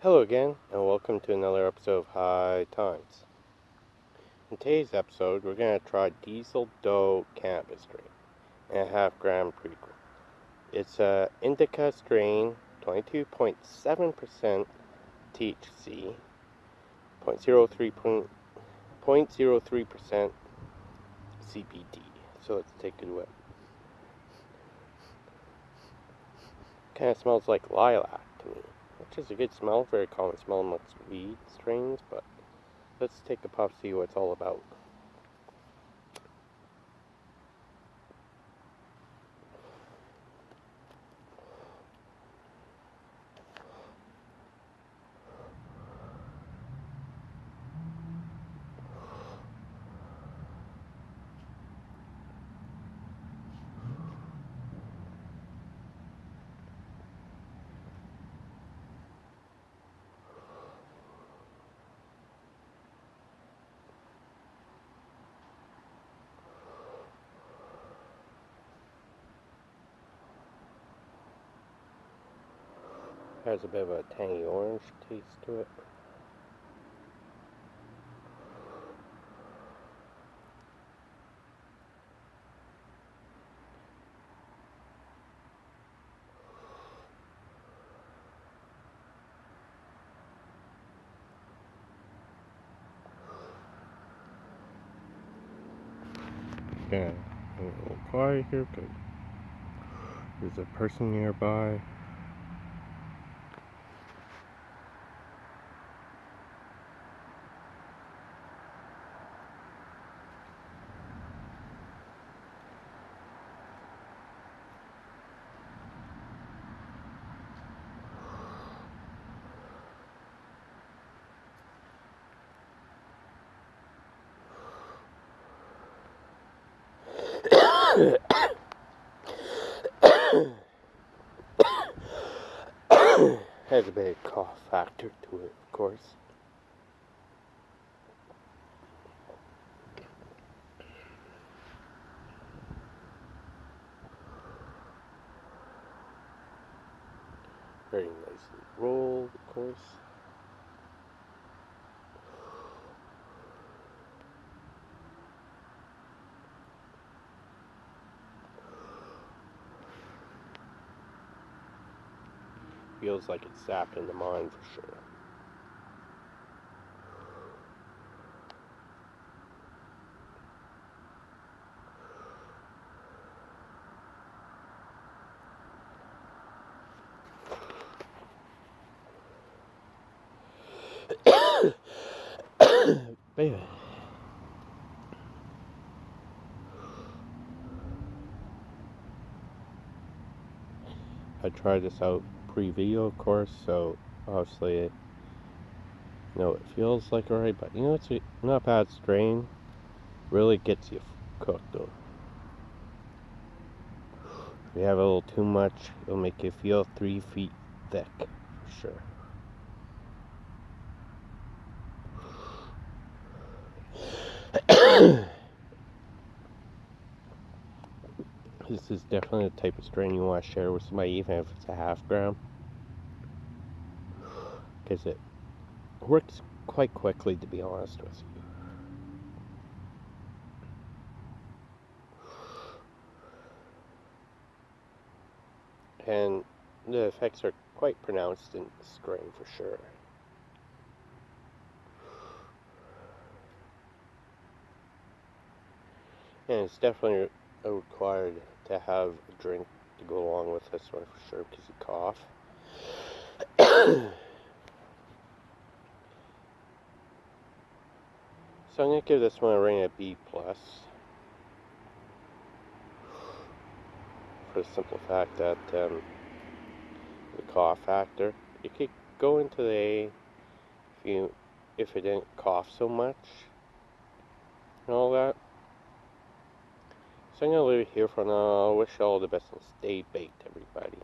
Hello again, and welcome to another episode of High Times. In today's episode, we're going to try Diesel Doe Cannabis strain and a half gram pre-roll. It's a indica strain, 22.7% THC, 0.03% CBD. So let's take a look. Kind of smells like lilac which is a good smell, very common smell amongst weed strains, but let's take a puff, see what it's all about. Has a bit of a tangy orange taste to it. Yeah, a little quiet here because there's a person nearby. Has a big cough factor to it, of course. Very nicely rolled, of course. Feels like it's zapped in the mind for sure. Baby. I tried this out pre-video, of course, so obviously, it, you know, it feels like alright, but you know, it's a not bad strain. Really gets you cooked, though. If you have a little too much, it'll make you feel three feet thick, for sure. this is definitely the type of strain you want to share with somebody, even if it's a half gram. Because it works quite quickly, to be honest with you. And the effects are quite pronounced in the strain for sure. And it's definitely a required to have a drink to go along with this one for sure because you cough. so I'm going to give this one a rating of B plus for the simple fact that um, the cough factor. You could go into the A if you if it didn't cough so much and all that. So I'm going to leave it here for now. I wish you all the best and stay baked, everybody.